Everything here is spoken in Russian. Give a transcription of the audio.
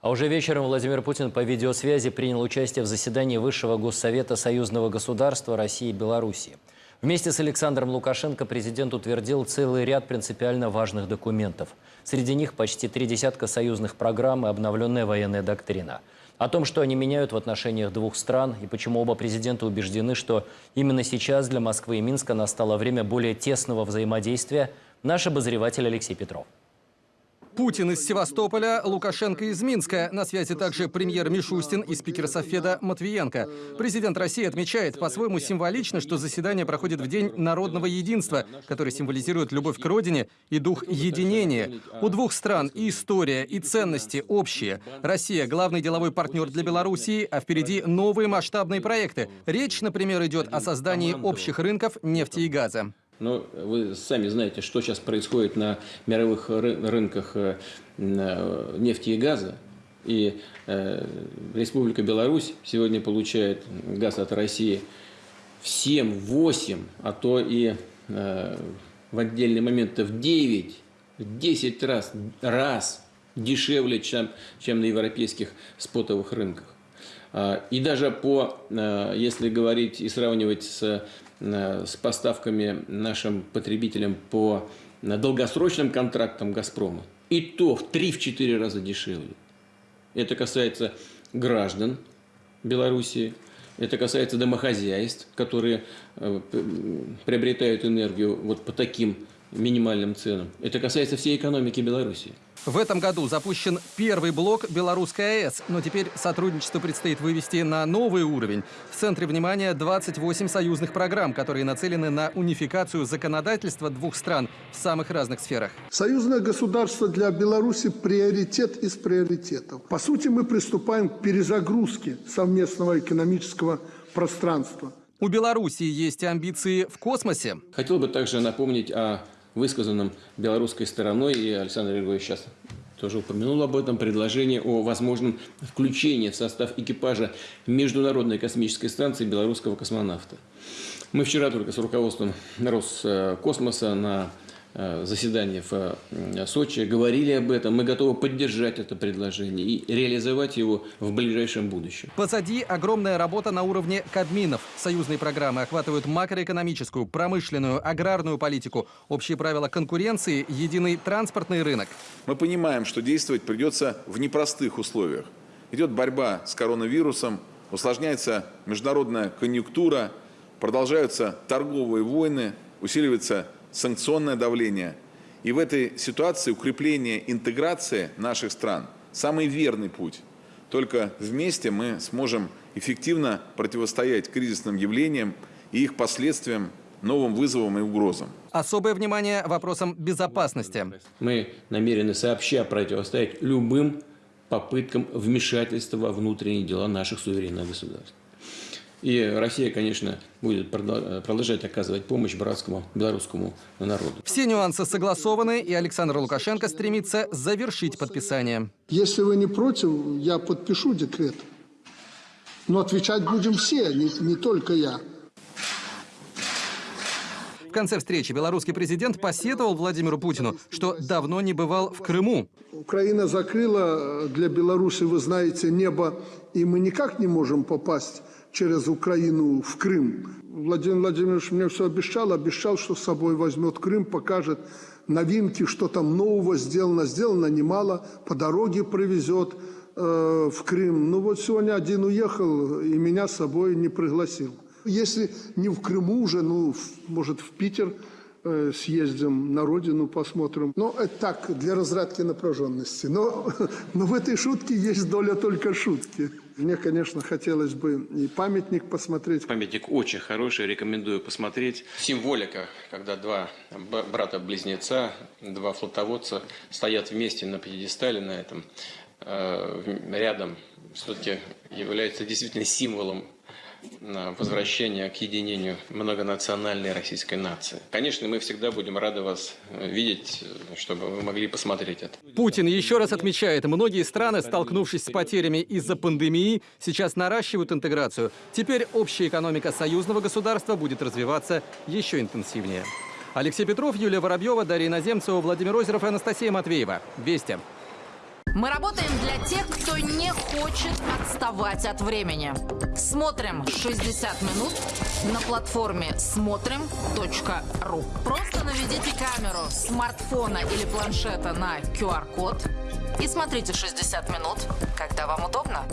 А уже вечером Владимир Путин по видеосвязи принял участие в заседании Высшего Госсовета Союзного государства России и Белоруссии. Вместе с Александром Лукашенко президент утвердил целый ряд принципиально важных документов. Среди них почти три десятка союзных программ и обновленная военная доктрина. О том, что они меняют в отношениях двух стран и почему оба президента убеждены, что именно сейчас для Москвы и Минска настало время более тесного взаимодействия, наш обозреватель Алексей Петров. Путин из Севастополя, Лукашенко из Минска. На связи также премьер Мишустин и спикер Софеда Матвиенко. Президент России отмечает по-своему символично, что заседание проходит в День народного единства, который символизирует любовь к родине и дух единения. У двух стран и история, и ценности общие. Россия – главный деловой партнер для Белоруссии, а впереди новые масштабные проекты. Речь, например, идет о создании общих рынков нефти и газа. Но вы сами знаете, что сейчас происходит на мировых рынках э, э, нефти и газа. И э, Республика Беларусь сегодня получает газ от России в 7, 8, а то и в отдельные моменты в 9, в 10 раз, раз дешевле, чем, чем на европейских спотовых рынках. А, и даже по, если говорить и сравнивать с Э, с поставками нашим потребителям по долгосрочным контрактам «Газпрома». И то в 3-4 раза дешевле. Это касается граждан Белоруссии, это касается домохозяйств, которые приобретают энергию вот по таким минимальным ценам. Это касается всей экономики Беларуси. В этом году запущен первый блок Белорусской АЭС, но теперь сотрудничество предстоит вывести на новый уровень. В центре внимания 28 союзных программ, которые нацелены на унификацию законодательства двух стран в самых разных сферах. Союзное государство для Беларуси – приоритет из приоритетов. По сути, мы приступаем к перезагрузке совместного экономического пространства. У Беларуси есть амбиции в космосе. Хотел бы также напомнить о высказанном белорусской стороной, и Александр Григорьевич сейчас тоже упомянул об этом, предложение о возможном включении в состав экипажа Международной космической станции белорусского космонавта. Мы вчера только с руководством Роскосмоса на Э, заседании в э, Сочи, говорили об этом. Мы готовы поддержать это предложение и реализовать его в ближайшем будущем. Позади огромная работа на уровне Кабминов. Союзные программы охватывают макроэкономическую, промышленную, аграрную политику, общие правила конкуренции, единый транспортный рынок. Мы понимаем, что действовать придется в непростых условиях. Идет борьба с коронавирусом, усложняется международная конъюнктура, продолжаются торговые войны, усиливается санкционное давление. И в этой ситуации укрепление интеграции наших стран – самый верный путь. Только вместе мы сможем эффективно противостоять кризисным явлениям и их последствиям, новым вызовам и угрозам. Особое внимание вопросам безопасности. Мы намерены сообща противостоять любым попыткам вмешательства во внутренние дела наших суверенных государств. И Россия, конечно, будет продолжать оказывать помощь братскому белорусскому народу. Все нюансы согласованы, и Александр Лукашенко стремится завершить подписание. Если вы не против, я подпишу декрет. Но отвечать будем все, не, не только я. В конце встречи белорусский президент посетовал Владимиру Путину, что давно не бывал в Крыму. Украина закрыла для Беларуси, вы знаете, небо, и мы никак не можем попасть через Украину в Крым. Владимир Владимирович мне все обещал, обещал, что с собой возьмет Крым, покажет новинки, что там нового сделано. Сделано немало, по дороге привезет э, в Крым. Ну вот сегодня один уехал и меня с собой не пригласил. Если не в Крыму уже, ну, может, в Питер э, съездим на родину, посмотрим. Ну, это так, для разрядки напряженности. Но, но в этой шутке есть доля только шутки. Мне, конечно, хотелось бы и памятник посмотреть. Памятник очень хороший, рекомендую посмотреть. Символика, когда два брата-близнеца, два флотоводца стоят вместе на пьедестале на этом, э, рядом, все-таки является действительно символом возвращения к единению многонациональной российской нации. Конечно, мы всегда будем рады вас э, видеть, чтобы вы могли посмотреть это. Путин еще раз отмечает, многие страны, столкнувшись с потерями из-за пандемии, сейчас наращивают интеграцию. Теперь общая экономика союзного государства будет развиваться еще интенсивнее. Алексей Петров, Юлия Воробьева, Дарья Наземцева, Владимир Озеров и Анастасия Матвеева. Вести. Мы работаем для тех, кто не хочет отставать от времени. Смотрим 60 минут на платформе смотрим.ру. Просто наведите камеру смартфона или планшета на QR-код и смотрите 60 минут, когда вам удобно.